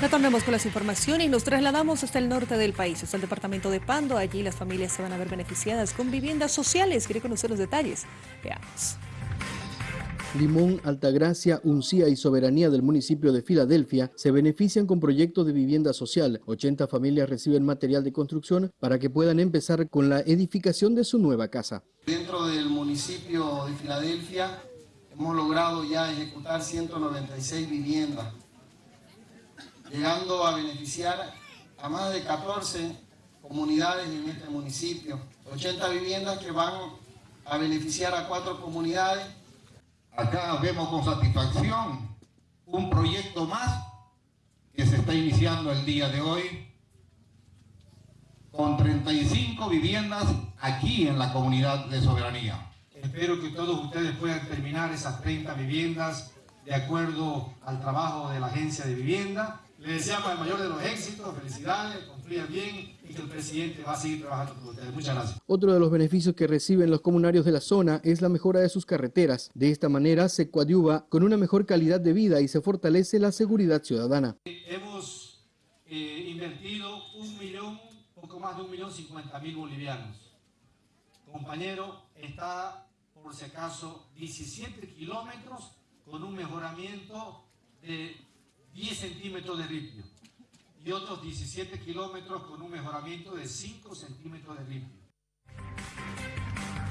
Retornemos con las informaciones y nos trasladamos hasta el norte del país, hasta el departamento de Pando. Allí las familias se van a ver beneficiadas con viviendas sociales. Quiere conocer los detalles. Veamos. Limón, Altagracia, Uncía y Soberanía del municipio de Filadelfia se benefician con proyectos de vivienda social. 80 familias reciben material de construcción para que puedan empezar con la edificación de su nueva casa. Dentro del municipio de Filadelfia hemos logrado ya ejecutar 196 viviendas, llegando a beneficiar a más de 14 comunidades en este municipio. 80 viviendas que van a beneficiar a cuatro comunidades Acá vemos con satisfacción un proyecto más que se está iniciando el día de hoy con 35 viviendas aquí en la comunidad de Soberanía. Espero que todos ustedes puedan terminar esas 30 viviendas de acuerdo al trabajo de la agencia de vivienda. Les deseamos el mayor de los éxitos, felicidades, confíen bien y que el presidente va a seguir trabajando con ustedes. Muchas gracias. Otro de los beneficios que reciben los comunarios de la zona es la mejora de sus carreteras. De esta manera se coadyuva con una mejor calidad de vida y se fortalece la seguridad ciudadana. Hemos eh, invertido un millón, poco más de un millón cincuenta mil bolivianos. Compañero, está por si acaso 17 kilómetros con un mejoramiento de 10 centímetros de ripio y otros 17 kilómetros con un mejoramiento de 5 centímetros de ripio.